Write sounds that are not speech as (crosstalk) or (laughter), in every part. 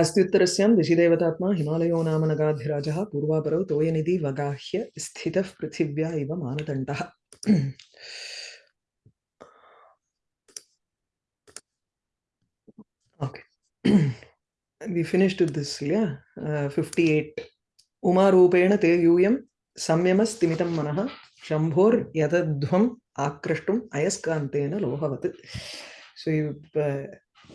अस्त्युत्तरस्यां दिशिदेवतात्मा हिमालयो नाम नगाधिराजः पूर्वापरौ तोयनिधि वगाह्य स्थितः पृथिव्या इव मानदण्डः। Okay. We finished this yeah? Uh, 58 उमारूपेण ते यूयं संयमस्तिमितं मनः शम्भोर्यतध्वम् आक्रष्टुम् अयस्कान्तेन लोहवत्। So you uh,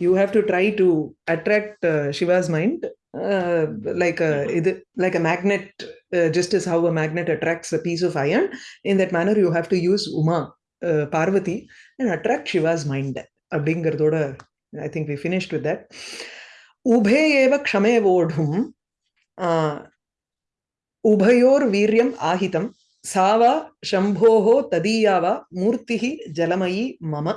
you have to try to attract uh, Shiva's mind uh, like a mm-hmm. like a magnet, uh, just as how a magnet attracts a piece of iron. In that manner, you have to use Uma, uh, Parvati, and attract Shiva's mind. i think we finished with that that உபே ஏவ க்ஷமே ஓடும் உபயோர் வீரியம் ஆஹிதம் சாவா சம்போஹோ ததீயாவா murtihi ஜலமயி mama.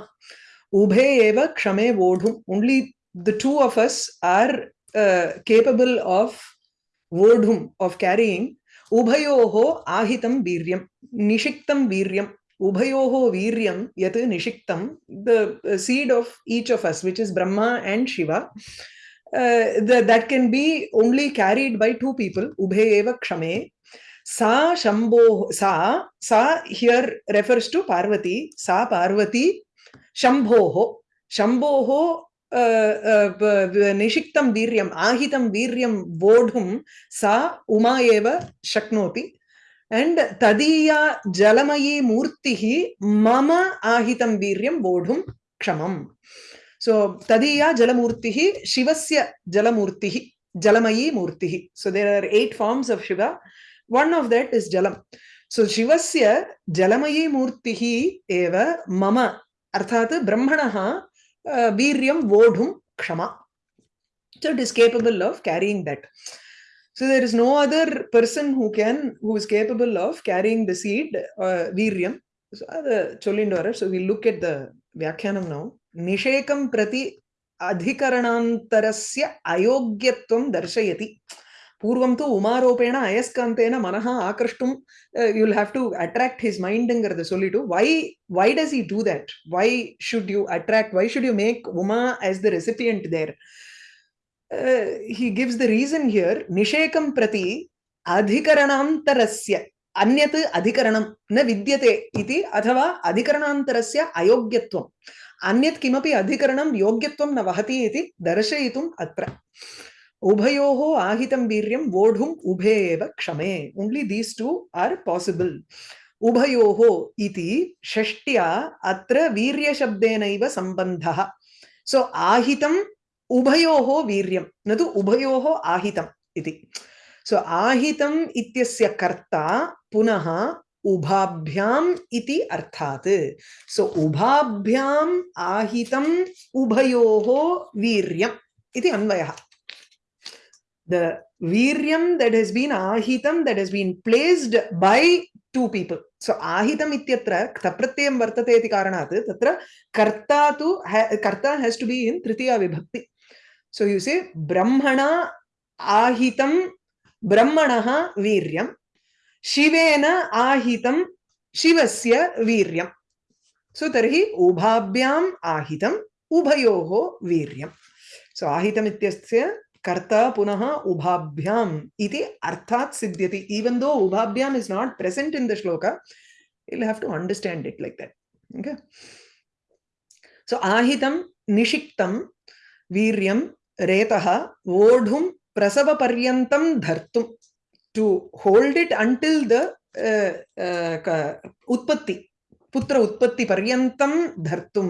उभे eva kshame vodhum only the two of us are uh, capable of vodhum of carrying ubhayoho ahitam viryam nishiktam viryam ubhayoho viryam yat nishiktam the uh, seed of each of us which is brahma and shiva uh, the, that can be only carried by two people ubhe eva kshame sa shambho sa sa here refers to parvati sa parvati शम्भोः शम्भोः निषिक्तं वीर्यम् आहितं वीर्यं वोढुं सा उमा एव शक्नोति and tadiya jalamai murtihi mama ahitam viryam vodhum kshamam so tadiya jalamurtihi shivasya jalamurtihi jalamai murtihi so there are eight forms of shiva one of that is jalam so shivasya jalamai murtihi eva mama अर्थात् ब्रह्मणः वीर्यं वोढुं क्षमा so it is capable of carrying that so there is no other person who can who is capable of carrying the seed uh, viryam so the cholindora so we look at the vyakyanam now nishekam prati adhikaranantarasya ayogyatvam darshayati पूर्वं तु उमारोपेण अयस्कान्तेन मनः आक्रष्टुं you'll have to attract his मैण्ड्ङ्गरद सोल्लिटु. Why why does he do that why should you attract why should you make Uma as the recipient there he gives the reason here निषेकं प्रति अधिकरणान्तरस्य अन्यत् अधिकरणं न विद्यते इति अथवा अधिकरणान्तरस्य अयोग्यत्वम् अन्यत् किमपि अधिकरणं योग्यत्वं न वहति इति दर्शयितुम् अत्र उभयोः आहितं वीर्यं, वोढुम् उभे एव क्षमे। Only these two are possible उभयोः इति षष्ट्या अत्र वीर्यशब्देनैव सम्बन्धः। सो आहितम् उभयोः वीर्यं। न तु उभयोः आहितम् इति। सो आहितम् इत्यस्य कर्ता पुनः उभाभ्याम् इति अर्थात्। सो उभाभ्याम् आहितम् उभयोः वीर्यम् इति अन्वयः। The viryam that has been ahitam that has been placed by two people so ahitam ityatra ktapratyam vartate iti karanat tatra karta tu karta has to be in tritiya vibhakti so you say brahmana ahitam brahmanah viryam shivena ahitam shivasya viryam so tarhi ubhabhyam ahitam ubhayoho viryam so ahitam ityasya कर्ता पुनः उभाभ्याम इति अर्थात सिद्ध्यति. Even though उभाभ्याम is not present in the shloka you have to understand it like that okay so आहितम निशिक्तम वीर्यम रेतः वोढुम प्रसव पर्यंतम धर्तुम to hold it until the उत्पत्ति पुत्र उत्पत्ति पर्यंतम धर्तुम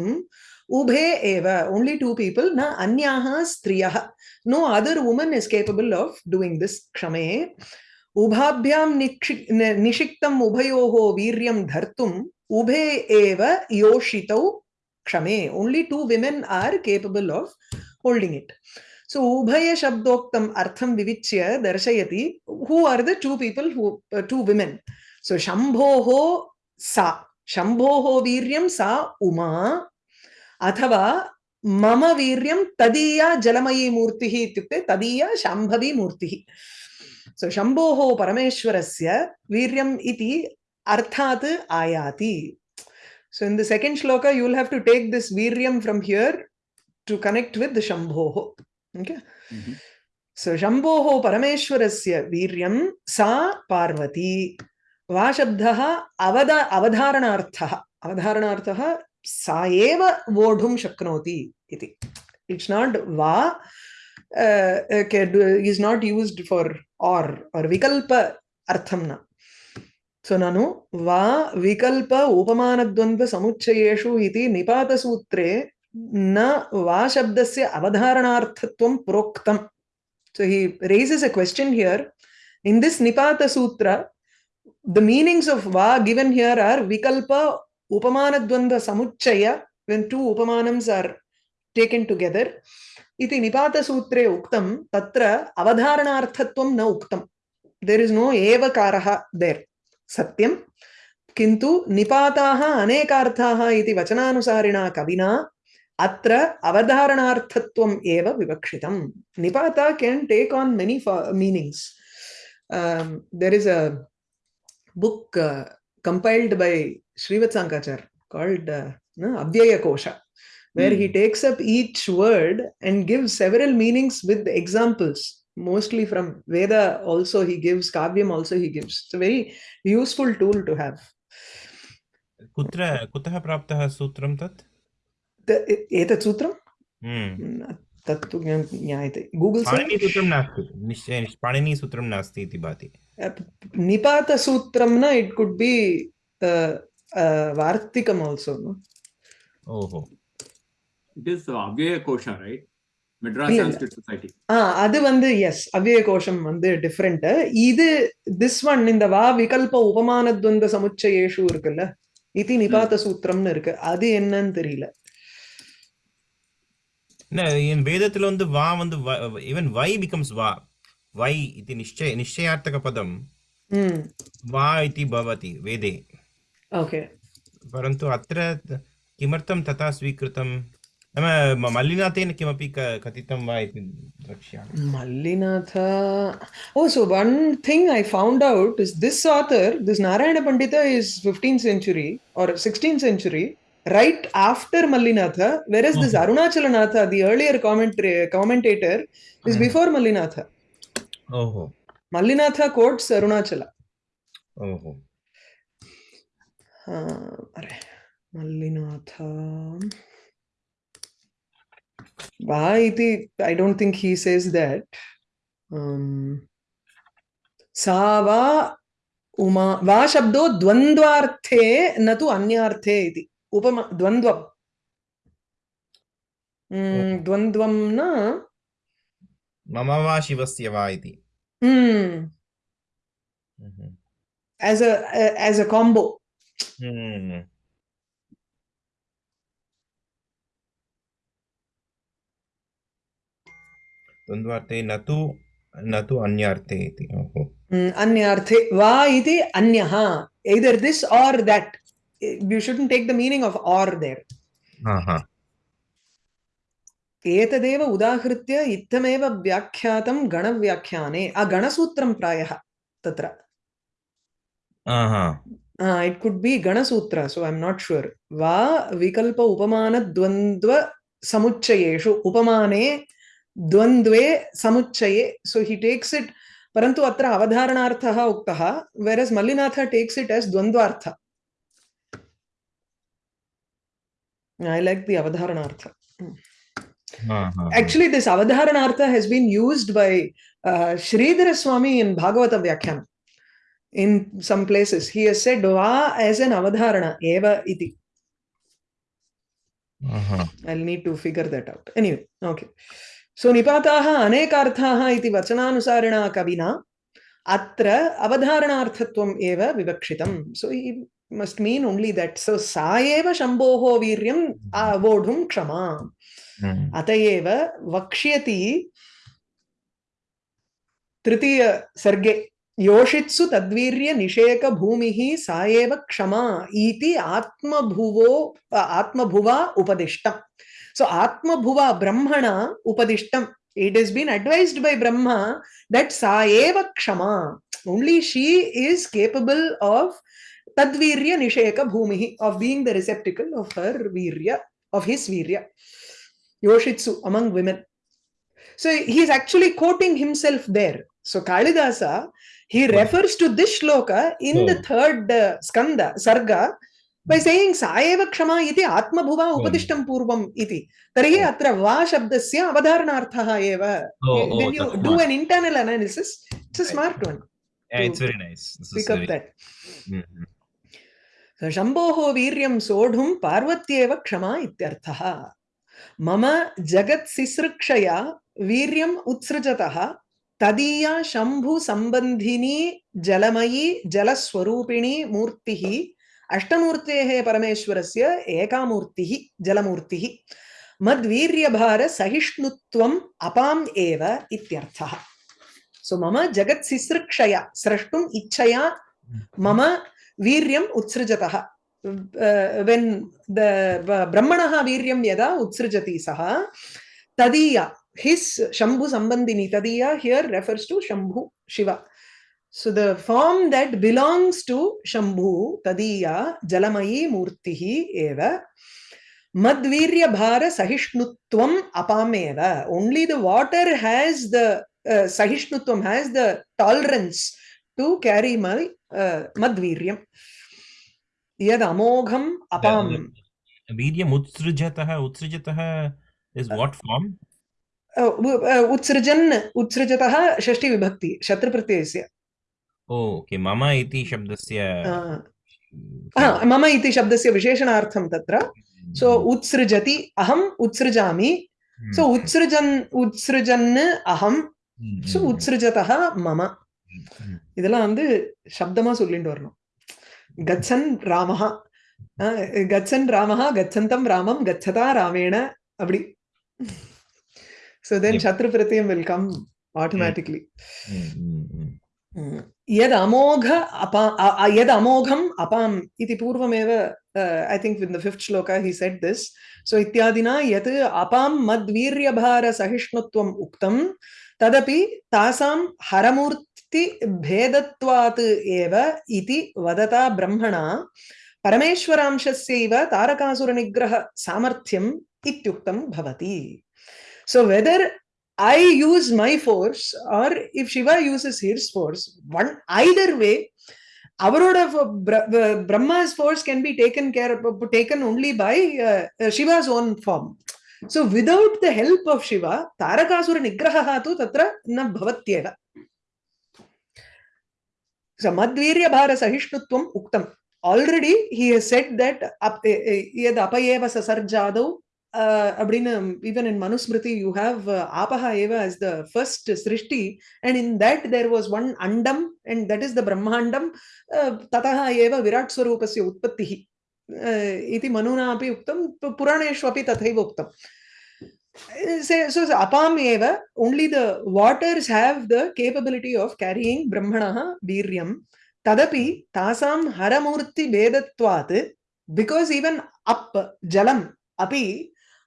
ubhe eva only two people na anyaha striyah no other woman is capable of doing this kshame ubhabhyam nishiktam ubhayoho viryam dhartum ubhe eva yoshitau kshame only two women are capable of holding it so ubhaya shabdoktam artham vivichya darshayati who are the two people who uh, two women so shambhoho sa shambhoho viryam sa uma अथवा मम वीर्यं तदीया जलमयी मूर्तिः इत्युक्ते तदीया शाम्भवी मूर्तिः। सो शम्भोः परमेश्वरस्य वीर्यम् इति अर्थात् आयाति। सो will have to take this viryam from here to connect with the shambhoh okay? Mm -hmm. So शम्भोः परमेश्वरस्य वीर्यं सा पार्वती। वा शब्दः अवद अवधारणार्थः। अवधारणार्थः साव वोढ़ुम इट्स नॉट वा is not use for or or विकल्प अर्थम ना। सो नु वा, विकल्प उपमानद्वंद्व समुच्चयेषु इति निपात सूत्रे न वा शब्दस्य अवधारणार्थत्वं प्रोक्तम्। So he raises a question here in this निपात सूत्र द मीनिंग्स ऑफ़ वा गिवन हियर आर विकल्प upamanadvandva samuchchaya when two upamanams are taken together. इति निपातसूत्रे उक्तं, तत्र अवधारणार्थत्वं न उक्तं. देर् इस् नो एवकारः देर् सत्यं. किन्तु निपाताः अनेकार्थाः इति वचनानुसारिणा कविना, अत्र अवधारणार्थत्वम् एव विवक्षितं निपाता can take on many meanings there is a book compiled by Srivatsankachar called uh, no, Avyaya Kosha. where mm. he takes up each word and gives several meanings with examples mostly from veda also he gives kavyam also he gives it's a very useful tool to have कुत्र कुतः प्राप्तः सूत्रं तत् एतत् सूत्रं तत् तु ज्ञायते गूगल् पाणिनीसूत्रं नास्ति निश्चय पाणिनीसूत्रं नास्ति इति भाति निपातसूत्रं न it could be வார்த்திகம் also No? Oh. It is Avyaya Kosha, அது வந்து எஸ் அவ்விய கோஷம் வந்து டிஃப்ரெண்ட் இது திஸ் ஒன் இந்த வா விகல்ப உபமான துவந்த சமுச்சயேஷு இருக்குல்ல இது நிபாத சூத்திரம்னு இருக்கு அது என்னன்னு தெரியல என் வேதத்துல வந்து வா வந்து ஈவன் வை பிகம்ஸ் வா வை இது நிச்சய நிச்சயார்த்தக பதம் வா இது பவதி வேதே ओके परन्तु अत्र किमर्थं तथा स्वीकृतं नाम मल्लिनाथेन किमपि कथितं वा इति द्रक्ष्यामि Mallinath oh so one thing i found out is this author this narayana pandita is 15th century or 16th century right after mallinatha whereas this arunachalanatha the earlier commentary commentator is before mallinatha oh mallinatha quotes arunachala oh अरे Mallinath. um, वा इति I don't think he says that सा उमा वा शब्दो द्वंद्वार्थे न तो अन्यार्थे इति। उपम द्वंद्व द्वंद्व न। मम वा शिवस्य वा इति। हम्म। As a as a combo mm. द्वन्द्वार्थे न तु न तु अन्यार्थे इति अन्यार्थे वा इति अन्यः either this or that. You shouldn't take the meaning of or there. एतदेव उदाहृत्य इत्थमेव व्याख्यातं गणव्याख्याने गणसूत्रं प्रायः तत्र it could be गणसूत्र so I am not sure वा विकल्प उपमानद्वन्द्व समुच्चयेषु उपमाने द्वन्द्वे समुच्चये सो हि टेक्स् इट् परन्तु अत्र अवधारणार्थः उक्तः whereas Mallinatha takes it as द्वन्द्वार्थ I like the Avadharanartha. Actually, this Avadharanartha has been used by uh, Sridhara Swami in Bhagavata Vyakhyan. In some places, he has said Va as an Avadharana, Eva iti. Uh-huh. I'll need to figure that out. Anyway, okay. सो निपाताः अनेकार्थाः इति वचनानुसारिणा कविना अत्र अवधारणार्थत्वम् एव विवक्षितम् so must mean only that so सा एव शम्भोः वीर्यम् आवोढुं क्षमा अत एव वक्ष्यति तृतीयसर्गे योषित्सु तद्वीर्य निषेक भूमि ही साएव क्षमा इति आत्मभुवो आत्मभुवा उपदिष्टम। सो so, आत्मभुवा ब्रह्मण उपदिष्टम। It is been advised by Brahma that साएव क्षमा। Only she is capable of तद्वीर्य निषेक भूमि of being the receptacle of her वीर्य ऑफ़ हिज वीर्य। योषित्सु among women so he is actually quoting himself there so Kalidasa He right. refers to this shloka in oh. the hmm. third uh, skanda, sarga, by hmm. saying Saeva Kshama iti Atmabhuva hmm. Upadishtam Purvam iti. Tarhi atra va shabdasya avadharanarthaha eva. Oh, when oh, you do an internal analysis, it's a smart one. Yeah, it's very nice. This pick up that. Mm-hmm. So, Shambhoho Viryam Sodhum Parvatyeva Kshama ityarthaha. Mama Jagat sisrakshaya Viryam Utsrajataha तदीया शम्भुसम्बन्धिनी जलमयी, जलस्वरूपिणी मूर्तिः, अष्टमूर्तेः परमेश्वरस्य एका मूर्तिः जलमूर्तिः मद्वीर्यभारसहिष्णुत्वम् अपाम् एव इत्यर्थः। सो मम जगत्सिसृक्षया स्रष्टुम् इच्छया मम वीर्यम् उत्सृजतः। वेन् ब्रह्मणः वीर्यं यदा उत्सृजति सः, तदीया हिस् शम्भु सम्बन्धिनी तदीया here refers to Shambhu Shiva So the form that belongs to Shambhu, Tadiya, Jalamai Murtihi eva, Madvirya Bhara Sahishnutvam Apameva. Only the water has the uh, Sahishnutvam, has the tolerance to carry my uh, Madviryam. Yad Amogham Apam. Viryam utsrijatah. Utsrijatah is what form? Uh, uh, Utsrijan, Utsrijatah, Shashti Vibhakti, Shatra Pratyasya. Oh, okay. Mama iti shabdasya. Uh, हा, मम इति शब्दस्य विशेषणार्थं तत्र सो उत्सृजति अहम् उत्सृजामि सो उत्सृजन् उत्सृजन् अहं सो उत्सृजतः मम இதெல்லாம் வந்து சப்தமா சொல்லிட்டு வரணும் கச்சன் ராமஹ அஹ், கச்சன் ராமஹ கச்சந்தம் ராமம் கச்சதா ராமேண அப்படி so then yep. chatrupratyam will come hmm. automatically. यद् अमोघ अपा यद् अमोघम् अपाम् इति पूर्वमेव I think in the fifth shloka he said this so इत्यादिना यत् अपां मद्वीर्यभारसहिष्णुत्वम् उक्तं तदपि तासां हरमूर्तिभेदत्वात् एव इति वदता ब्रह्मणा परमेश्वरांशस्यैव तारकासुरनिग्रहसामर्थ्यम् इत्युक्तं भवति So whether I use my force or if Shiva uses his force, one either way, avaroda Bra- Brahma's force can be taken care of, taken only by uh, uh, Shiva's own form. So without the help of Shiva, Tarakasura Nigraha tu tatra na bhavatyeva. So Madvirya Bhara Sahishnutvam Uktam. Already he has said that eh, eh, yad apayeva sasarjadau uh, அப்படின்னு even in Manusmriti you have uh, apaha eva as the first srishti and in that there was one andam and that is the brahmandam uh, tataha eva virat swarupasya utpattihi uh, iti manuna api uktam pu- puraneshu api tathaiva uktam Uh, say- so, so apam eva only the waters have the capability of carrying brahmanaha viryam tadapi tasam haramurti vedatvat because even up jalam api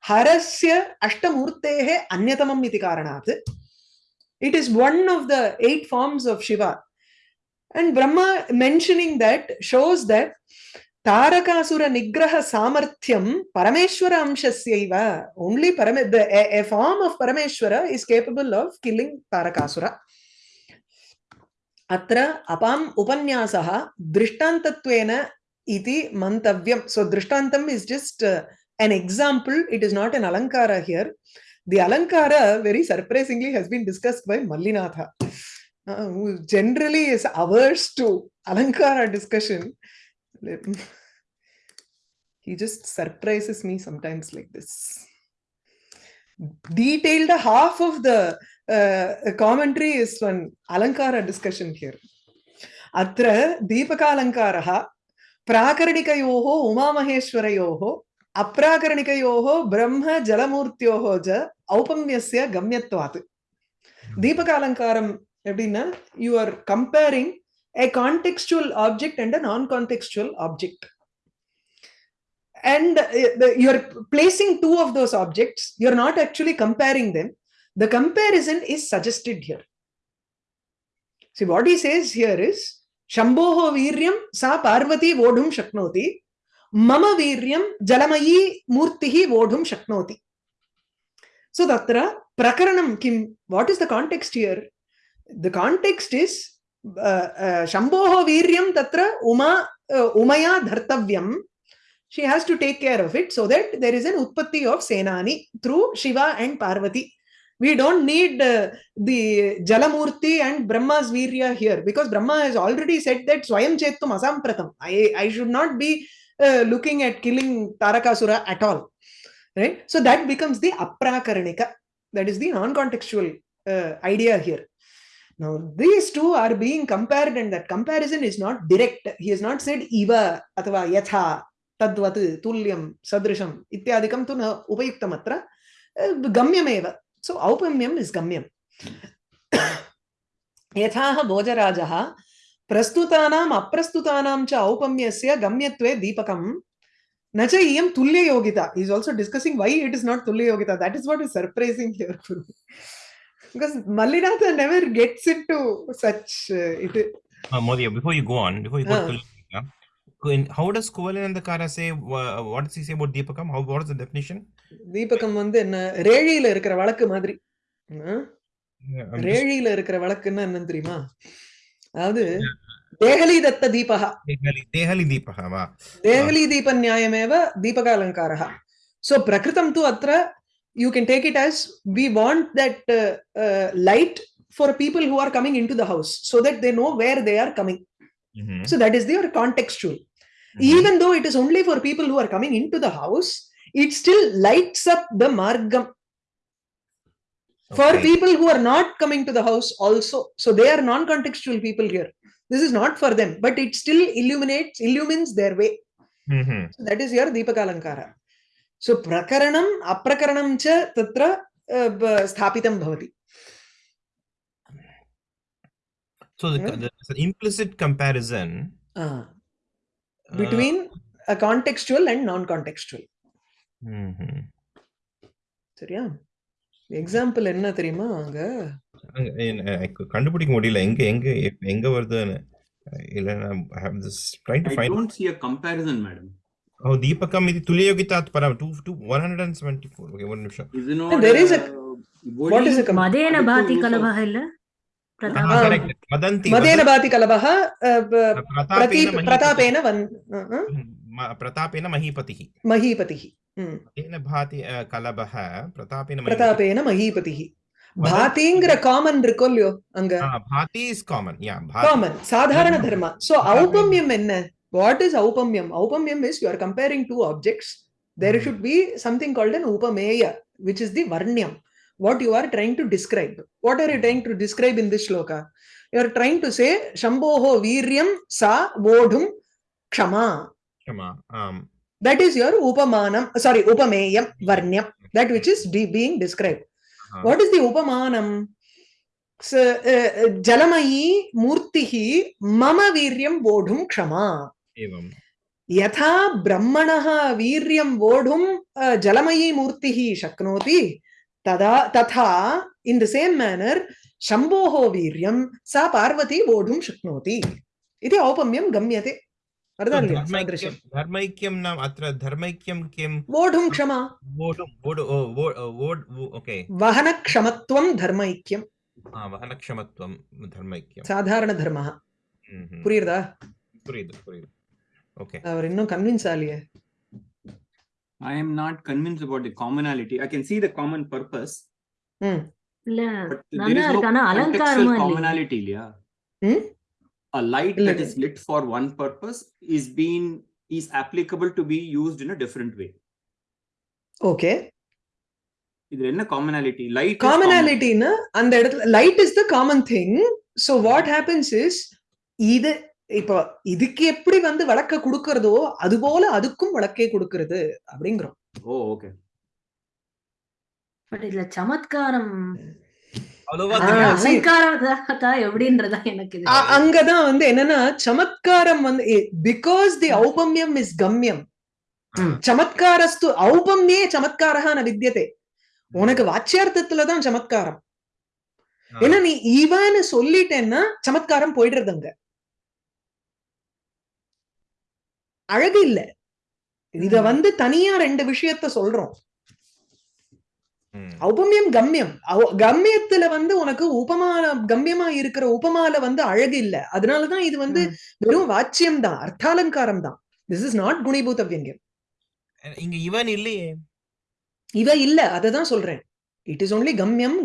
हरस्य अष्टमूर्तेः it is one of the eight forms of shiva and brahma mentioning that shows that tarakasura nigraha samarthyam parameshwara amshasyaiva only parame the a, a form of parameshwara is capable of killing tarakasura अत्र अपाम् उपन्यासः दृष्टान्तत्वेन इति मन्तव्यं so दृष्टान्तम् is just an example it is not an alankara here the alankara very surprisingly has been discussed by mallinatha uh, who generally is averse to alankara discussion he just surprises me sometimes like this detailed half of the uh, commentary is one alankara discussion here अत्र दीपकालङ्कारः प्राकरणिकयोः उमामहेश्वरयोः अप्राकरणिकयोः ब्रह्म जलमूर्त्योः च औपम्यस्य गम्यत्वात् दीपकालङ्कारम् எப்படின்னா you are comparing a contextual object and a non-contextual object and uh, the- you're placing two of those objects you're not actually comparing them the comparison is suggested here see what he says here is shambhoho viryam sa parvati vodhum shaknoti मम वीर्यं जलमयी मूर्तिः वोढुं शक्नोति सो तत्र is the context here the context is uh, uh, shambhoho viryam tatra uma uh, umaya dhartavyam she has to take care of it so that there is an utpatti of senani through shiva and parvati we don't need uh, the jalamurti and brahma's virya here because brahma has already said that swayam chetum asampratam i i should not be uh, looking at killing tarakasura at all right so that becomes the aprakaраnika that is the non-contextual uh, idea here now these two are being compared and that comparison is not direct he has not said iva athava yatha तद्वत् तुल्यं सदृशम् इत्यादिकं तु न उपयुक्तम् अत्र गम्यमेव सो औपम्यम् is गम्यम् (coughs) यथाह भोजराजः प्रस्तुतानाम् अप्रस्तुतानां च औपम्यस्य गम्यत्वे दीपकं न च इयं तुल्ययोगिता is also discussing why it is not तुल्ययोगिता that is what is surprising here because Mallinatha never gets into such uh, it Uh, Modi, before you go on, before you go Ah. to Tulika, in- how does Kuvalinandakara say, wha- what does he say about Deepakam? How, what is the definition? தீபகம் வந்து என்ன ரேழியில இருக்கிற வழக்கு மாதிரி ஆ? Yeah, I'm just- ரேழியில இருக்கிற வழக்குன்னா என்னன்னு தெரியுமா அதாவது தேகலி தத்த தீபகா. தேகலி தீபகா வா. தேகலி தீப நியாயமேவ தீபகாலங்காரः சோ பிரகிருதம் தூ அத்ர you can take it as we want that light for people who are coming in to the house so that they know where they are coming so that is their contextual even though it is only for people who are coming in to the house it still lights up the மார்க்கம் okay. for people who are not coming to the house also so they are non-contextual people here this is not for them but it still illuminates illumines their way mm -hmm. so that is your deepakalankara so prakaranam aprakaranam cha tatra uh, sthapitam bhavati so the, hmm? yeah? there's an implicit comparison ah. uh, between uh, a contextual and non-contextual mm -hmm. so yeah example என்ன தெரியுமா அங்க? கண்டுபிடிக்க முடியல. எங்க எங்க எங்க வருதுன்னு. இல்ல I do find I don't இது துல்லியோகிதாத் பரம் 2 174 okay one நிமிஷம் இது no there is a what பிரதாபேன பிரதாபேன மஹீபதிஹி तेन भाति कलभः प्रतापेन प्रतापेन महीपतिः భాతీంగ్ర కామన్ రికొల్యో అంగ భాతి ఇస్ కామన్ యా కామన్ సాధారణ ధర్మ సో ఔపమ్యం என்ன వాట్ ఇస్ ఔపమ్యం ఔపమ్యం is you are comparing two objects there should be something called an ఉపమేయ which is the వర్ణ్యం what you are trying to describe what are you trying to describe in this shloka you are trying to say శంభోహో వీర్యం సా వోఢుం క్షమా క్షమా that is your upamanam sorry upameyam varnyam that which is being described Ah. what is the upamanam so, uh, uh, jalamayi murtihi mama viryam vodhum kshama एवं यथा ब्रह्मणः वीर्यं वोढुं अ, जलमयी मूर्तिः शक्नोति तदा तथा इन् द सेम् मेनर् शम्भोः वीर्यं सा पार्वती वोढुं शक्नोति इति औपम्यं गम्यते வருதா இல்லையா சாதృశ్యం ధర్మైక్యం నామ అత్ర ధర్మైక్యం కిం వోఢుం క్షమ వోఢుం వోఢు వోడ్ ఓకే వహన క్షమత్వం ధర్మైక్యం ఆ వహన క్షమత్వం ధర్మైక్యం సాధారణ ధర్మ புரியுதா புரியுது புரியுது ஓகே அவர் இன்னும் convince ஆலியே I am not convince about the commonality I A light இல்ல, that இல்ல. is lit for one purpose is being is applicable to be used in a different way. Okay இதுல என்ன commonality? Light is common. காமனாலிட்டின்னு அந்த இடத்துல light is the common thing so what happens is இது இப்போ இதுக்கு எப்படி வந்து வழக்க கொடுக்கறதோ அது போல அதுக்கும் வழக்கே கொடுக்கறது அப்படிங்கிறோம் Oh, okay. பட் இதுல சமத்காரம் அங்கதான் வந்து என்னன்னா சமத்காரம் வந்து பிகாஸ் தி ஔபம்யம் இஸ் கம்யம். ம். சமத்காரஸ்து ஔபம்யே சமத்காரஹா ந வித்தியதே உனக்கு வாச்சியார்த்தத்துலதான் சமத்காரம். ஏன்னா நீ இவன்னு சொல்லிட்டேன்னா சமத்காரம் போயிடுறது அங்க. அழகு இல்ல. இத. வந்து தனியா ரெண்டு விஷயத்த சொல்றோம். ஔபமியம் கம்யம். கம்யத்துல வந்து உனக்கு உபமான கம்யமா இருக்கிற உபமால வந்து அழகு இல்ல. அதனாலதான் இது வந்து. வெறும் வாச்சியம் தான் அர்த்தாலங்காரம் தான் திஸ் இஸ் நாட் குணிபூத வியங்கியம் இங்க இவன் இல்லையே. இவ இல்ல அததான் சொல்றேன். இட் இஸ் ஒன்லி கம்யம்.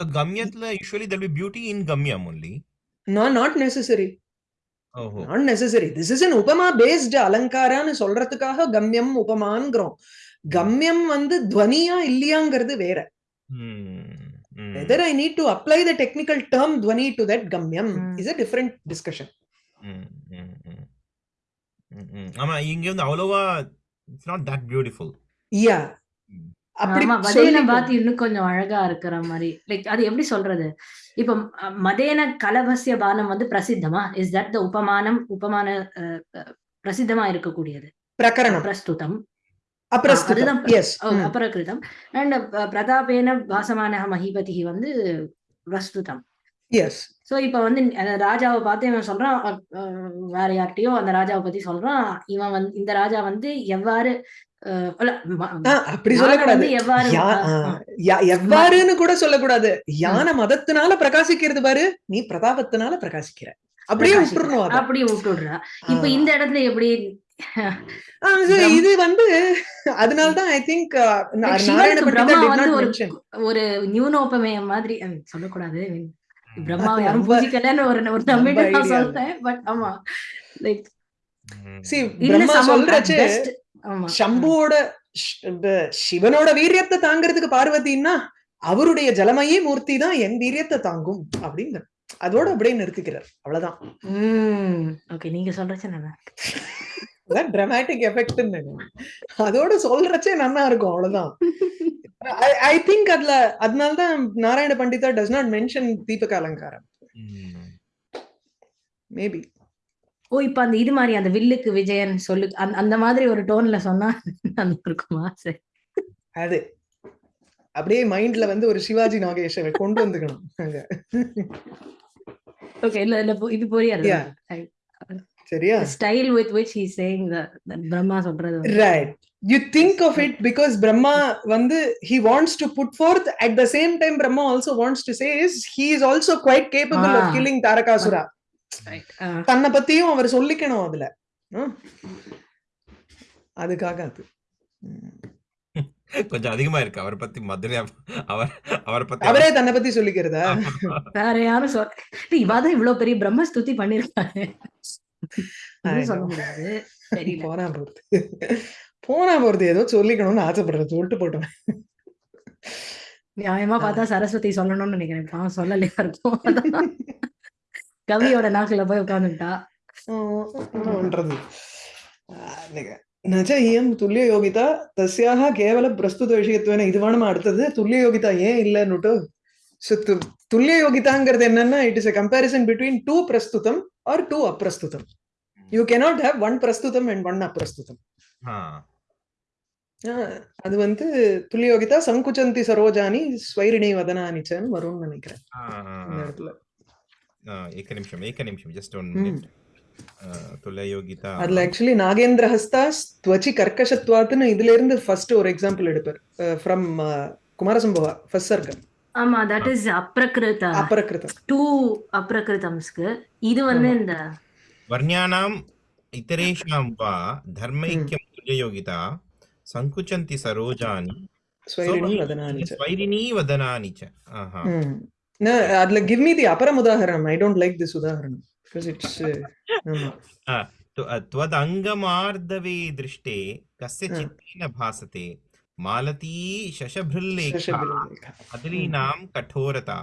So, கம்யத்துல usually there'll be beauty in கம்யம் only not necessary not necessary this is an உபமா based அலங்காரான்னு சொல்றதுக்காக கம்யம் உபமான்ங்கிறோம் கம்யம் வந்து துவனியா இல்லையாங்கிறது வேற. Whether I need to apply the technical term துவனி டு தட் கம்யம் இஸ் அ டிஃப்ரெண்ட் டிஸ்கஷன் ஆமா இங்க வந்து அவ்வளவா it's not that beautiful yeah அப்படி மதேன பாத் இன்னும் கொஞ்சம் அழகா இருக்கிற மாதிரி. லைக் அது எப்படி சொல்றது? இப்ப மதேன கலவசிய பானம் வந்து பிரசித்தமா? இஸ் தட் த உபமானம் உபமான பிரசித்தமா இருக்கக்கூடியது? பிரகரணம். பிரஸ்துதம். ஓ, அபரகிருதம் அண்ட் பிரதாபேன வாசமான மகிபதி வந்து பிரஸ்துதம். எஸ் சோ இப்ப வந்து ராஜாவை பார்த்து இவன் சொல்றான் வேற யார்கிட்டயோ அந்த ராஜாவை பத்தி சொல்றான். இவன் வந்து இந்த ராஜா வந்து எவ்வாறு அப்படி சொல்லக்கூடாது. எவ்வாறுன்னு கூட சொல்லக்கூடாது. யானை மதத்தினால பிரகாசிக்கிறது பாரு நீ பிரதாபத்தினால பிரகாசிக்கிற. அப்படியே. விட்டுறணும் அப்படியே விட்டுடுறா இப்ப. இந்த இடத்துல எப்படி இது வந்து அதனாலதான் ஐ திங்க் ஒரு நியூனோபமேய மாதிரி சொல்லக்கூடாது. பிரம்மாவை யாரும் பூஜிக்கலன்னு ஒரு ஒரு தமிழ்ல நான் பட் ஆமா லைக் சிவனோட வீரியத்தை தாங்கிறதுக்கு பார்வதினா அவருடைய ஜலமயே மூர்த்தி தான் என் வீரியத்தை தாங்கும் அப்படின்னு அதோட அப்படியே நிறுத்திக்கிறார். அவ்வளவுதான். ஓகே நீங்க சொல்றச்சு நல்லா அதான் dramatic effect அதோட சொல்றச்சே நல்லா இருக்கும் அவ்வளவுதான். ஐ திங்க் அதுல அதனாலதான் Narayana Pandita does not mention தீபக அலங்காரம். மேபி ஓ இப்ப அந்த இது மாதிரி அந்த வில்லுக்கு விஜயன் சொல்லு அந்த மாதிரி ஒரு டோன்ல சொன்னா இருக்குமா சரி. அது. அப்படியே மைண்ட்ல வந்து ஒரு சிவாஜி நாகேஷை கொண்டு வந்துக்கணும். ஓகே இல்ல இல்ல இது புரியாது. சரியா? Style with which he saying the Brahma சொல்றது right you think of it because Brahma வந்து he wants to put forth at the same time Brahma also wants to say is he is also quite capable of killing Tarakasura தன்னை பத்தியும் அவர் சொல்லிக்கணும் அதுல. அதுக்காக அது. (laughs) கொஞ்சம் அதிகமா இருக்கு. அவரை பத்தி மதுரை அவர் அவரை பத்தி அவரே தன்னை பத்தி சொல்லிக்கிறதா? வேற யாரும் சொல் இவாதான் இவ்வளவு பெரிய பிரம்மஸ்துதி பண்ணிருக்காரு (laughs) சொல்ல (laughs) போனா போறது போனா போறது ஏதோ சொல்லிக்கணும்னு ஆசைப்படுறது சொல்லிட்டு போட்டோம் நியாயமா பார்த்தா சரஸ்வதி சொல்லணும்னு நினைக்கிறேன். நான் சொல்லலையா இருக்கும் கவியோட நாக்குல போய் உட்காந்துட்டா பண்றது? நஜ இயம் துல்லிய யோகிதா தஸ்யாக கேவல பிரஸ்துத விஷயத்துவன. இதுவானமா அடுத்தது? துல்லிய யோகிதா ஏன் இல்லைன்னுட்டு So, து- துல்லியயோகிதாங்கிறது என்னன்னா it is a comparison between two பிரஸ்துதம் or two அப்பிரஸ்துதம் யூ cannot have ஒன் பிரஸ்துதம் அண்ட் ஒன் அப்பிரஸ்துதம் அது வந்து துல்லியோகிதா சங்குச்சந்தி சரோஜானி ஸ்வைரிணி வதனானிச்சன்னு வரும்னு நினைக்கிறேன். இந்த. இடத்துல. ஏக நிமிஷம் ஏக நிமிஷம் ஜஸ்ட் ஒன். மினிட் துல்லியோகிதா அதுல ஆக்சுவலி நாகேந்திர ஹஸ்தா துவச்சி கர்க்கசத்வாத்துன்னு இதுல இருந்து ஃபர்ஸ்ட் ஒரு எக்ஸாம்பிள் எடுப்பார். ஃப்ரம் குமாரசம்பவா ஃபர்ஸ்ட் சர்க்கம் ஆமா தட் இஸ் அப்ரகிருத அபரகிருதம் டூ அப்ரகிருதம்ஸ்க்கு இது வந்து ஆமா. இந்த वर्ण्यानाम् इतरेषां वा धर्मैक्यं तुल्ययोगिता सङ्कुचन्ति सरोजानि ஸ்வைரிணி So, வதனானிச்ச स्वैरिणी वदनानि च आहा. ம். ந, அதுல கிவ் மீ தி அபரம் உதாகரணம் ஐ டோன்ட் லைக் திஸ் உதாகரணம் பிகாஸ் இட்ஸ் ஆமா त्व- त्वदङ्गमार्दवे दृष्टे कस्य हा. चित्तेन भासते मालती शशभृल्लेखा अदलीनां कठोरता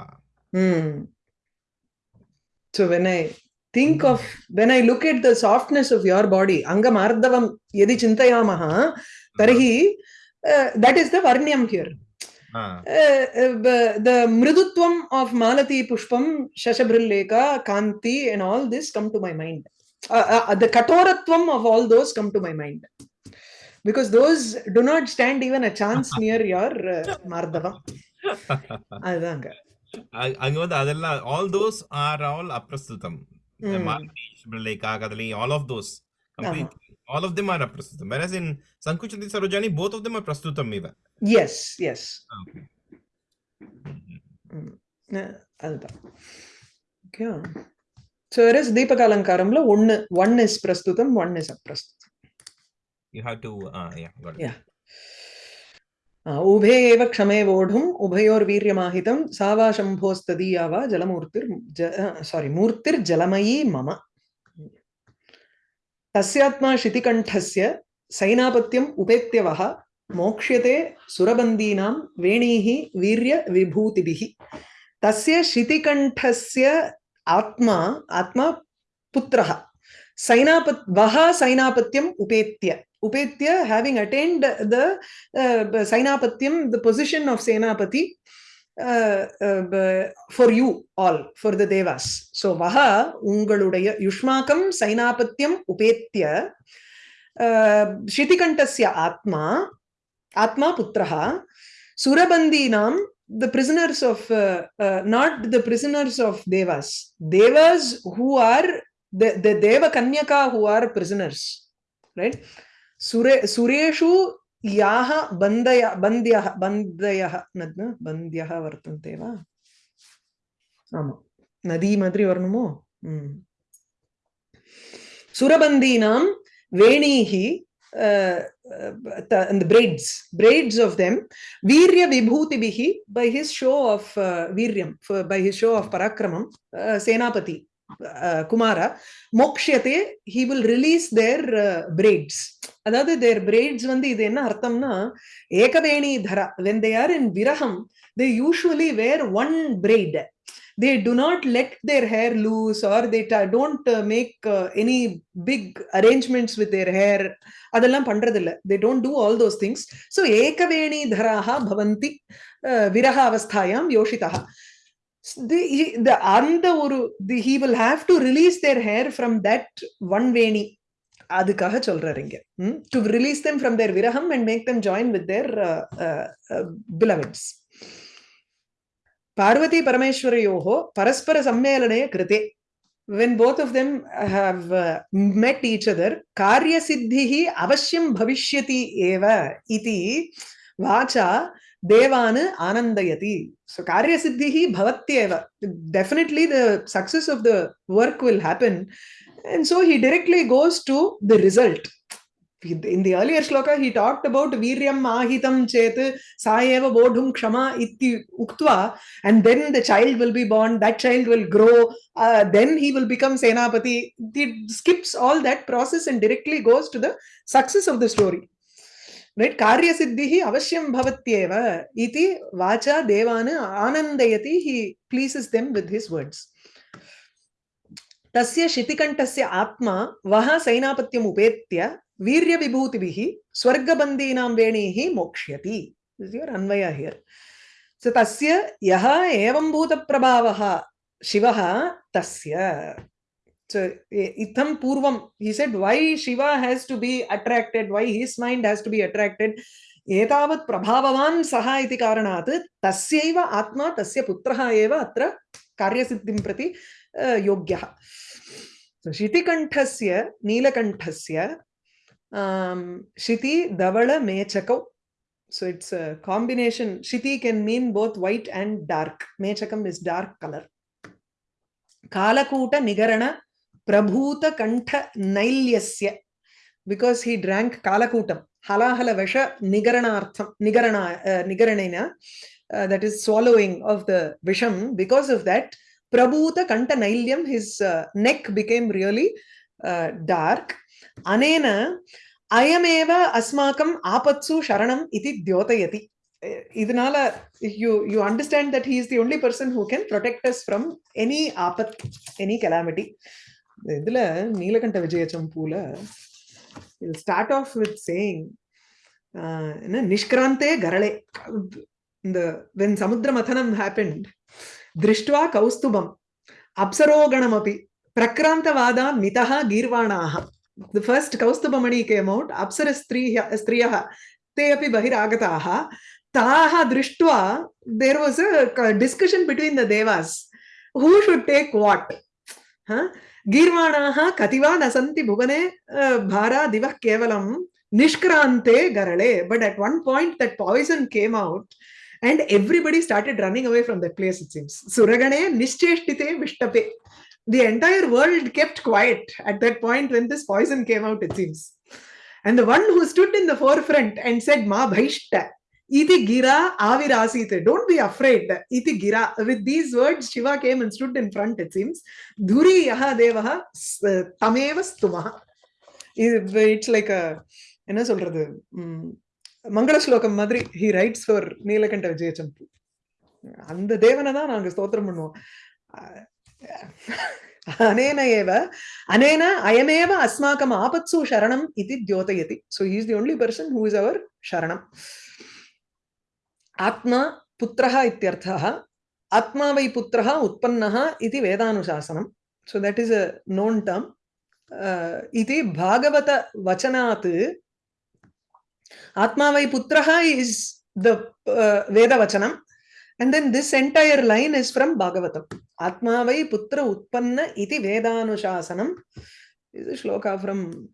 so when i think of when i look at the softness of your body angam ardavam yadi chintayamaha tarhi uh, that is the varnyam here Uh, uh, the mridutvam of Malati Pushpam, Shashabrilleka, Kanti and all this come to my mind. Uh, the katoratvam of all those come to my mind. Because those do not stand even a chance (laughs) near your uh, mardavam. (laughs) அதுதாங்க. அங்க வந்து அதெல்லாம் all those are all அப்பிரஸ்துதம் ம். Lekha all of those all of them are அப்பிரஸ்துதம் whereas in sankuchati sarojani both of them are prastutam eva yes Okay. அதுதான். Okay so is தீபக அலங்காரம்ல ஒன்னு ஒன் இஸ் பிரஸ்துதம் ஒன் இஸ் அப்பிரஸ்துதம் You have to, uh, yeah, got it. Yeah. आ, उभे एव क्षमे वोढुम् उभयोर्वीर्यमाहितं सा वा शम्भोस्तदीया वा जलमूर्तिर् सारी मूर्तिर्जलमयी मम तस्यात्मा शितिकण्ठस्य सैनापत्यम् उपेत्य वः मोक्ष्यते सुरबन्दीनां वेणीः वीर्यविभूतिभिः तस्य शितिकण्ठस्य आत्मा आत्मा पुत्रः सैनापत् वः सैनापत्यम् उपेत्य Upetya, having attained the uh, Sainapatyam, the position of Senapati, uh, uh, for you all, for the devas. So, Vaha, Ungaludaya, Yushmakam, Sainapatyam, Upetya, uh, Shitikantasya Atma, Atma Putraha, surabandi nam. the prisoners of, uh, uh, not the prisoners of devas, devas who are, the, the Deva Kanyaka who are prisoners, right? सुरे सुरेषु याः बन्दय बन्द्यः बन्द्यः न बन्द्यः वर्तन्ते वा आमा नदी माद्रि वर्णमो हम्म। सुरबन्दीनां वेणीः the braids braids of them virya vibhutibihi by his show of uh, viryam for, by his show of parakramam uh, senapati uh, kumara mokshyate he will release their uh, braids அதாவது their braids வந்து இது என்ன அர்த்தம்னா ஏகவேணி தரா when they are in viraham they usually wear one braid they do not let their hair loose or they ta- don't uh, make uh, any big arrangements with their hair அதெல்லாம் பண்றதில்ல they don't do all those things so ஏகவேணி தராக பவந்தி uh, விரக அவஸ்தாயாம் Yoshitha the, he- the அந்த ஒரு the, he will have to release their hair from that one வேணி அதுக்காக சொல்றாரு இங்க to release them from their விரஹம் and make them join with their beloveds Parvati பரமேஸ்வரையோகோ பரஸ்பர சம்மேளனே கிருதே when both of them have uh, met each other karya siddhihi avashyam bhavishyati eva iti vacha devan anandayati so karya siddhihi bhavatyeva definitely the success of the work will happen and so he directly goes to the result. In the earlier shloka he talked about viryam ahitam chet sa eva bodhum kshama iti uktva and then the child will be born that child will grow uh, then he will become senapati. He skips all that process and directly goes to the success of the story. Right? Karya siddhihi avashyam bhavatyeva iti vacha devana anandayati he pleases them with his words तस्य शितिकण्ठस्य आत्मा वः सैनापत्यम् उपेत्य वीर्यविभूतिभिः स्वर्गबन्दीनां वेणीः मोक्ष्यति. अन्वय here so तस्य यः एवं भूतप्रभावः शिवः, तस्य. So इत्थं पूर्वं, he said, why shiva has to be attracted? Why his mind has to be attracted? एतावत् प्रभाववान् सः इति कारणात् तस्यैव आत्मा, तस्य पुत्रः एव अत्र कार्य सिद्धि प्रति योग्यः शितिकण्ठस्य, नीलकण्ठस्य शिति धवळमेचकौ so it's combination शिति can mean both white and dark मेचकम् is dark colour कालकूटनिगरणप्रभूतकण्ठनैल्यस्य because he drank कालकूटं हलाहलवशनिगरणार्थं निगरणा निगरणेन uh, that is swallowing of the Visham. Because of that, Prabhuta Kantanilyam, his uh, neck became really uh, dark. Anena, Ayameva Asmakam Apatsu Sharanam Iti Dyotayati. Idanala, you, you understand that he is the only person who can protect us from any apat, any calamity. இதுல Nilakantha Vijaya Champu start off with saying என்ன நிஷ்கிராந்தே கரளே the when Samudra Mathanam happened, Drishtva Kaustubam, Apsaroganamapi, Prakrantavada Mitaha Girvanaha. The first Kaustubamani came out, Apsara Striyaha, Te api Bahir Agataha, Taha Drishtva, there was a discussion between the Devas. Who should take what? Huh? गीर्वाणाः कतिवा न सन्ति भुवने भारा दिवः केवलं निष्क्रान्ते गरळे but at one point that poison came out and everybody started running away from that place, it seems. Suragane Nishcheshtite Vishtape. The entire world kept quiet at that point when this poison came out, it seems. And the one who stood in the forefront and said, Ma Bhaishta, Iti Gira Avirasite, don't be afraid. Iti Gira. With these words, Shiva came and stood in front, it seems. Dhuri Yaha Devaha Tameva Stumaha. It's like a, என்ன சொல்றது மங்கள ஸ்லோகம் மாதிரி he writes for Nilakantha Vijayachampu. அந்த தேவனை தான் நாங்க ஸ்தோத்திரம் பண்ணுவோம். அனேன ஏவ அனேன அயமேவ அஸ்மாக்கம் ஆபத்சு சரணம் இது தியோதயதி so is the only person who is our சரணம். ஆத்மா புத்திரஹ இத்தியர்த்தः ஆத்மாவை புத்திரஹ உற்பன்னः இது வேதானுசாசனம். So that is a known term இது பாகவத வச்சனாத் भागवतवचनात् आत्मा वै पुत्रः इस् द वेदवचनं And then this entire line is from Bhagavatam. Atma vai putra utpanna iti vedanuशासनम is a shloka from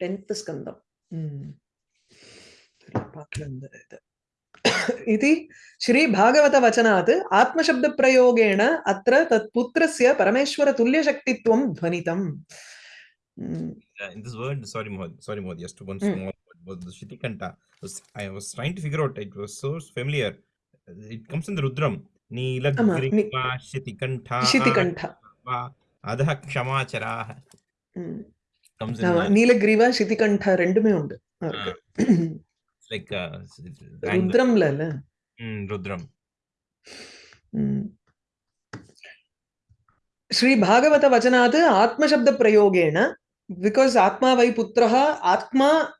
10th skandam. Hmm. इति श्री भागवत वचनात् आत्मशब्द प्रयोगेण अत्र तत्पुत्रस्य परमेश्वरतुल्यशक्तित्वं ध्वनितम् Mm. Uh, in this word, sorry, Mohd, sorry, Mohd, just one mm. small word was the Shitikanta. Was, I was trying to figure out, it was so familiar. It comes in the Rudram. నీలగ్రీవా శితికంఠా శితికంఠా అధః క్షమాచరాః comes in నీలగ్రీవా శితికంఠా Rudram ఉండు like Rudram లల రుద్రం श्री भागवत वचनात् आत्मशब्द प्रयोगेण because Atma Vaiputraha, Atma,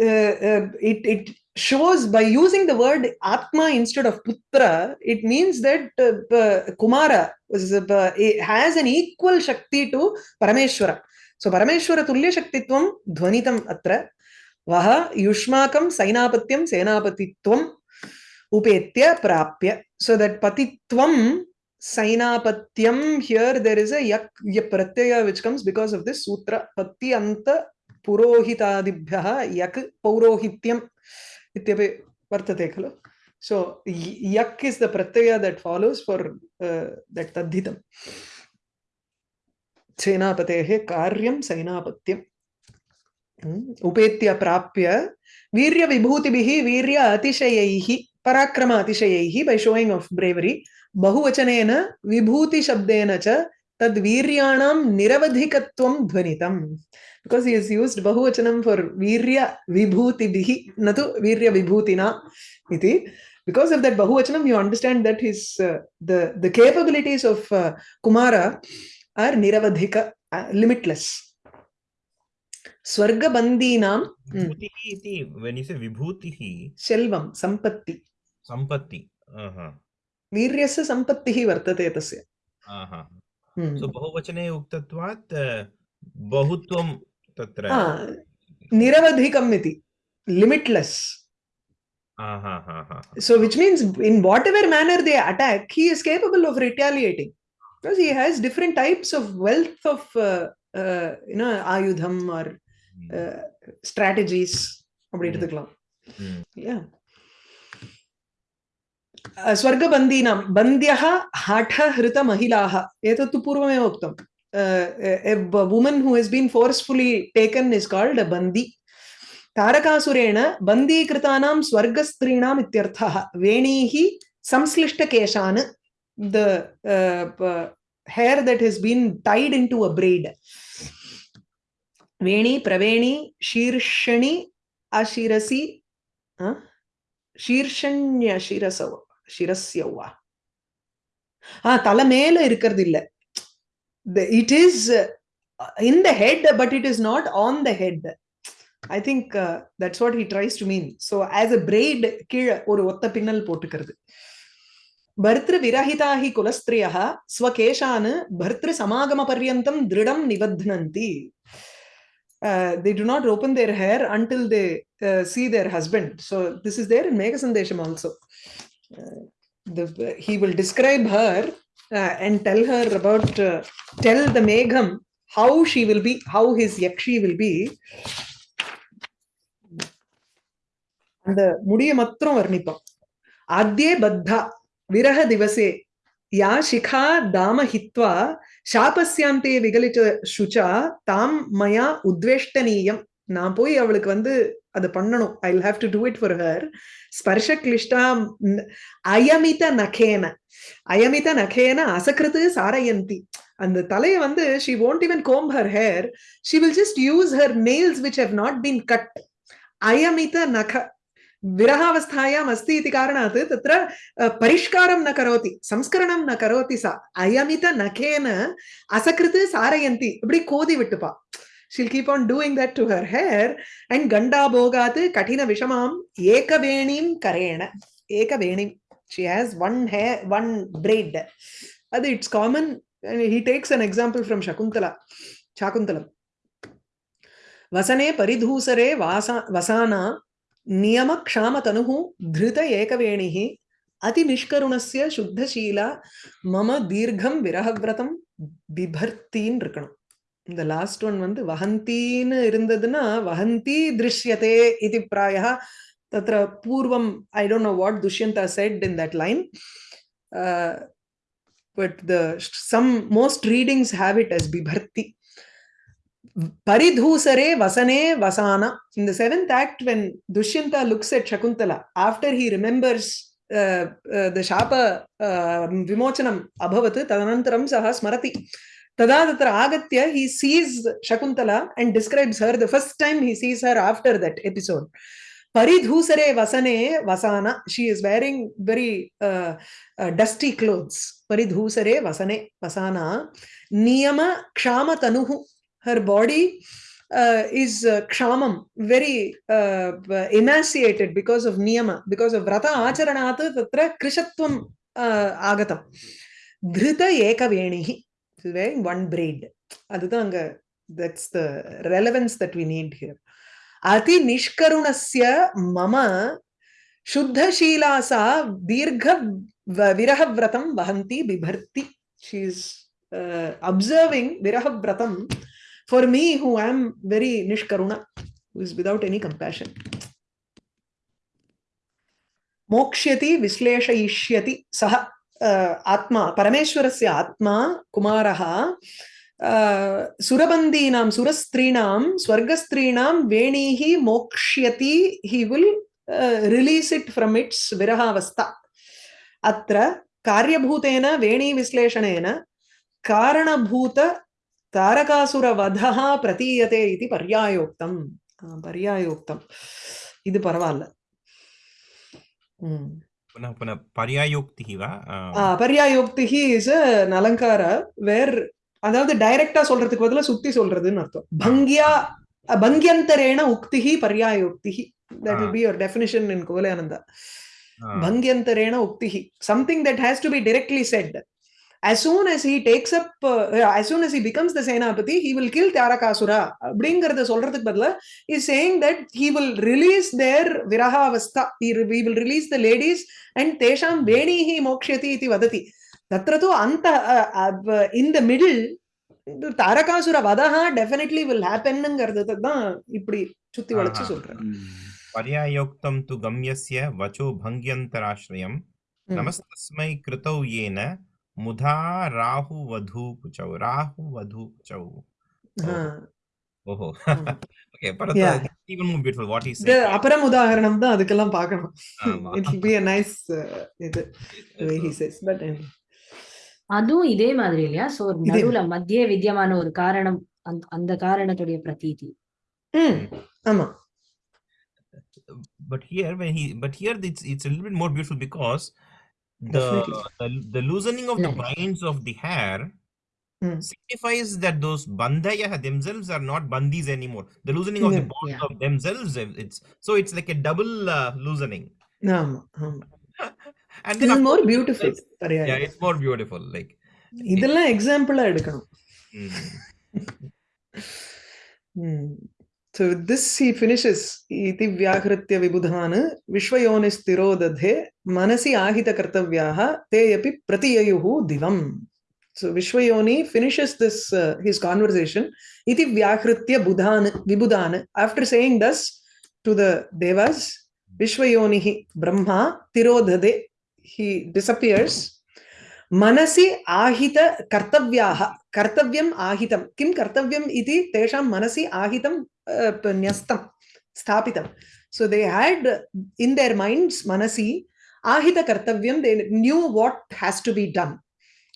uh, uh, it, it shows by using the word Atma instead of Putra, it means that uh, uh Kumara uh, uh, has an equal Shakti to Parameshwara. So Parameshwara Tulya Shaktitvam Dhvanitam Atra Vaha Yushmakam Sainapatyam Senapatitvam Upetya Prapya. So that Patitvam sainapatyam here there is a yak pratyaya which comes because of this sutra patti anta purohitadibhyah yak paurohityam इत्यपि वर्तते खलु so यक् is the प्रत्यय that follows for that तद्धितम् सेनापतेः कार्यं सैनापत्यम् उपेत्य प्राप्य वीर्यविभूतिभिः वीर्य अतिशयैः पराक्रम अतिशयैः बै शोयिङ्ग् आफ् ब्रेवरी बहुवचनेन विभूतिशब्देन च तद्वीर्याणां निरवधिकत्वं ध्वनितम् because he has used bahuvachanam for virya vibhuti bihi natu virya vibhutina iti because of that bahuvachanam you understand that his uh, the the capabilities of uh, kumara are niravadhika uh, limitless swarga bandinam vibhutihi iti when you say vibhutihi selvam sampatti sampatti aha वीर्यस्य सम्पत्तिः वर्तते तस्य सो बहुवचने उक्तत्वात् बहुत्वं तत्र निरवधिकम् इति लिमिट्लेस् so which means in whatever manner they attack he is capable of retaliating because he has different types of wealth of uh, uh, you know ayudham or uh, strategies அப்படி எடுத்துக்கலாம் yeah स्वर्गबन्दीनां बन्द्यः हठहृतमहिलाः एतत्तु पूर्वमेव उक्तम् who has been forcefully taken is called a bandi. तारकासुरेण बन्दीकृतानां स्वर्गस्त्रीणाम् इत्यर्थः वेणीः संश्लिष्टकेशान् the uh, hair that has been tied into a braid. वेणी प्रवेणी शीर्षणि अशिरसि शीर्षण्य சிரஸ்யவா? ஆஹ் தலை மேல இருக்கிறது இல்ல. It is in the head but it is not on the head I think that's what he tries to mean so as a braid கீழே ஒரு ஒத்த பின்னல் போட்டுக்கிறது. பர்திரு விரஹிதாஹி குலஸ்திரியா ஸ்வகேஷானு பர்திரு சமாகம பர்யந்தம் திருடம் நிபத்னந்தி Uh, they do not open their hair until they uh, see their husband. So this is there in Mega Uh, the, he will describe her uh, and tell her about, uh, tell the Megham how she will be, how his Yakshi will be. அந்த முடிய மாத்திரம் வர்ணிப்பான் ஆத்யே பத்தா விரக திவசே யா சிகா தாம ஹித்வா சாபஸ்யாந்தே விகலிச்ச சுச்சா தாம் மயா உத்வேஷ்டனீயம் நான் போய் அவளுக்கு வந்து அது பண்ணணும் I have to do it for her ஸ்பர்ஷ கிளிஷ்டா அயமித நகேன அயமித நகேன அசகிருத்து சாரயந்தி அந்த தலையை வந்து she won't even comb her hair she will just use her nails which have not been cut अयमित नख विरहावस्थायाम् अस्ति इति कारणात् तत्र अ, परिष्कारं न करोति संस्करणं न करोति सा अयमित नखेन असकृत् सारयन्ति இப்படி கோதி விட்டுப்பா she'll keep on doing that to her hair and ganda bhogat katina vishamam ekabenim karena ekabenim she has one hair one braid it's common and he takes an example from shakuntala shakuntalam वसने परिधूसरे वासा वसाना नियमक्षामतनुः धृत एकवेणिः अतिनिष्करुणस्य शुद्धशीला मम दीर्घं विरहव्रतं बिभर्तीन् नृकणम् இந்த last one வந்து வஹந்தின்னு இருந்ததுன்னா வஹந்தி திருஷ்யதே இது பிராயः तत्र पूर्वम् I don't know what Dushyanta said in that line but the some most readings have it as बिभर्ति Paridhusare Vasane Vasana. In the seventh act, when Dushyanta looks at Shakuntala, after he remembers uh, uh, the Shapa uh, Vimochanam Tada tatra agatya, he sees Shakuntala and describes her the first time he sees her after that episode. Paridhusare Vasane Vasana. She is wearing very uh, uh, dusty clothes. Paridhusare Vasane Vasana. Niyama Kshama Tanuhu. her body uh, is uh, kshamam, very uh, emaciated because of niyama, because of vrata acharanat tatra krishatvam uh, agatam. Dhrita ekavenihi, wearing one braid. அதுதான் அங்க that's the relevance that we need here. அதி நிஷ்கருணஸ்ய மம शुद्धशीला सा दीर्घ विरहव्रतं वहन्ति बिभर्ति she is uh, observing virahvratam for me who am very nishkaruna who is without any compassion मोक्ष्यति विश्लेषयिष्यति सः ஆத்மா பரமேஸ்வரஸ்ய ஆத்மா குமாரஹா சுரபந்தீனாம் சுரஸ்திரீனாம் ஸ்வர்கஸ்திரீனாம் வேணீஹி மோக்ஷயதி he will release it from its விரகாவஸ்தா. அத்த காரியபூதேன வேணி விஸ்லேஷணேன காரணபூத தாரகாசுரவதா பிரதீயதே இது பர்யாயோக்தம். பர்யாயோக்தம். இது பரவாயில்ல ம். पुनः पुनः पर्यायोक्तिः वा பர்யாயோக்திஹி இஸ் அலங்கார வேர் அதாவது டைரக்டா சொல்றதுக்கு பதிலா சுத்தி சொல்றதுன்னு அர்த்தம் பங்கியா பங்கியந்தரேண உக்திஹி பர்யாயோக்திஹி that will be your definition in Kovalyananda. Bhangyantarena uktihi. Something that has to be directly said. as soon as he takes up uh, uh, as soon as he becomes the senapati he will kill அப்படிங்கறத சொல்றதுக்கு பதிலா is saying that he will release their விரகாவஸ்தா he will release the ladies and தேஷாம் வேணீஹி மோக்ஷயதி இது வததி தத்திர தூ அந்த இன் த மிடில் தாரகாசுர வதஹா டெஃபினெட்லி வில் ஹேப்பன்ங்கிறது தான் இப்படி சுத்தி வளைச்சு சொல்றேன் பர்யாயோக்தம் து கம்யஸ்ய வச்சோ பங்கியந்தராஷ்ரயம். நமஸ்தஸ்மை கிருதௌ ஏன मुधा राहुवधू कुचौ राहुवधू कुचौ ஓஹோ okay Bharata even more beautiful what he said அபரம் உதாரணம் தான் அதுக்கெல்லாம் பார்க்கணும் it will be a nice uh, இது the way he says but anyway. அதுவும் இதே மாதிரி இல்லையா சோ நடுவுல மத்திய வித்தியமான ஒரு காரணம் அந்த காரணத்துடைய பிரதீதி ஆமா but here when he but here it's it's a little bit more beautiful because the the, the loosening of the binds of the hair mm. signifies that those bandaya themselves are not bandis anymore the loosening of yeah. the bonds yeah. of themselves it's so it's like a double uh, loosening um, um. (laughs) and then more course, beautiful yeah it's more beautiful like இதெல்லாம் எக்ஸாம்பிளா எடுக்கணும் So with this he finishes iti vyakritya vishvayone stirodadhe manasi ahita kartavyaha te api pratiyayuhu divam. So Vishwayoni finishes this uh, his conversation iti vyakritya budhana vibudhana after saying thus to the devas Vishwayonihi Brahma tirodhade he disappears मनसि आहित कर्तव्याः कर्तव्यम् आहितं किं कर्तव्यम् इति तेषां मनसि आहितं uh, प- न्यस्तं स्थापितं so they had in their minds मनसि ஆஹித கர்த்தவியம் they knew what has to be done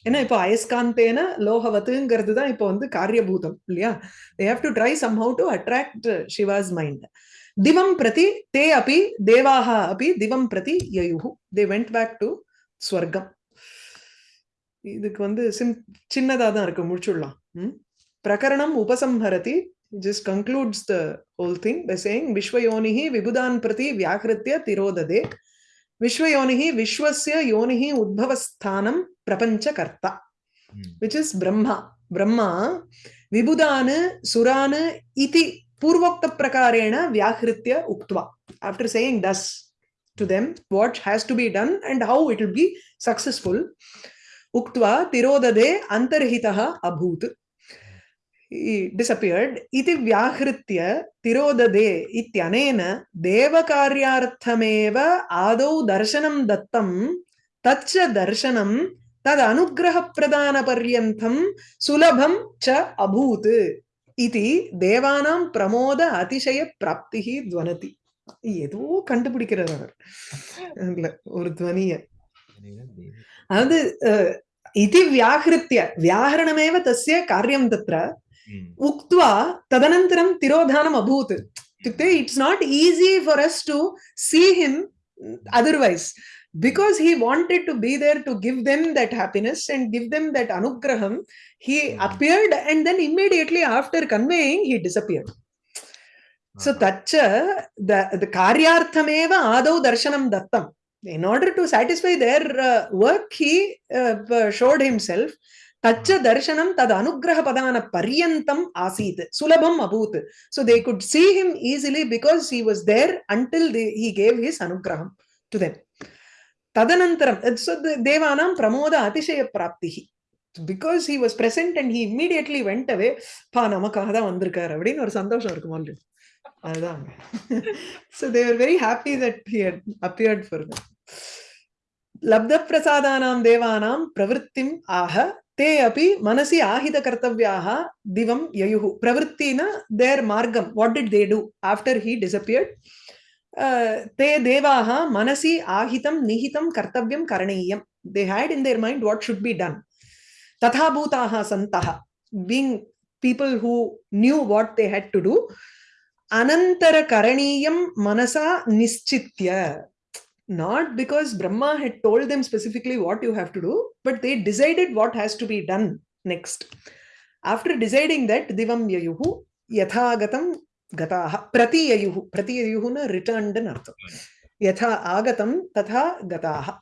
ஏன்னா இப்போ அயஸ்காந்தேன லோகவத்துங்கிறது தான் இப்போ வந்து காரியபூதம் இல்லையா they have to try somehow to attract uh, Shiva's mind திவம் பிரதி தே அபி தேவாக அபி திவம் பிரதி யயுஹு they went back to ஸ்வர்க்கம் இதுக்கு வந்து சிம் சின்னதாக தான் இருக்கு முடிச்சுடலாம். ம்? பிரகரணம் உபசம்ஹரதி just concludes the whole thing by saying விஸ்வயோனிஹி விபுதான் பிரதி வியாகிருத்திய திரோததே. விஸ்வயோனிஹி விஸ்வசிய யோனிஹி உத்பவஸ்தானம் பிரபஞ்ச கர்த்தா விச் இஸ் பிரம்மா. பிரம்மா விபுதானு சுரானு இதி பூர்வோக்த பிரகாரேண வியாகிருத்திய உக்துவா. After saying thus to them what has to be done and how it will be successful successful, Uktva Tirodade Antarhitaha Abhut. He disappeared. Iti Vyahritya Tirodade Ityanena Devakaryarthameva Adau Darshanam Dattam Tacha Darshanam तद अनुग्रह प्रदान पर्यन्तं सुलभं च अभूत् इति தேவானாं பிரமோத அதிசய பிராப்திः துவனதி ஏதோ கண்டுபிடிக்கிறார் அவர் அதுல ஒரு துவனிய अनन्तरम् इति व्याहृत्य व्याहरणमेव तस्य कार्यं तत्र उक्त्वा तदनन्तरं तिरोधानम् अभूत् इत्युक्ते it's not easy for us to see him otherwise because he wanted to be there to give them that happiness and give them that anugraham he appeared and then immediately after conveying he disappeared so tacha the the karyarthameva adau darshanam dattam in order to satisfy their uh, work, he uh, showed himself. Tacha darshanam tad anugraha padana paryantam asit sulabham abhut. So they could see him easily because he was there until they, he gave his anugraham to them. Tadanantaram, so the devanam pramoda atishaya praptihi. Because he was present and he immediately went away பா நமக்காக தான் வந்திருக்காரு அப்படின்னு ஒரு சந்தோஷம் இருக்கும் already so they were very happy that he had appeared for them. Labda prasadanam devanam pravrittim aha te api manasi ahita kartavyaha divam yayuhu. Pravrittina, their margam. What did they do after he disappeared? Uh, te devaha manasi ahitam nihitam kartavyam karaneyam. They had in their mind what should be done. Tathabhutaha santaha. Being people who knew what they had to do, अनन्तरकरणीयं मनसा निश्चित्य not because Brahma had told them specifically what you have to do, but they decided what has to be done next. After deciding that, Divam Yayuhu, Yathagatam Gataha, Prati Yayuhu, Prati Yayuhu na returned in Artham. Yatha Agatam Tatha Gataha.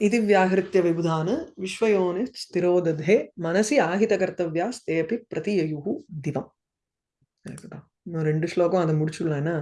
इति व्याहृत्य विबुधान् विश्वयोनि स्थिरोदधे मनसि आहितकर्तव्यास्ते अपि प्रतिययुः दिवम् இன்னும் ரெண்டு ஸ்லோகம் அதை முடிச்சுடலாம் ஏன்னா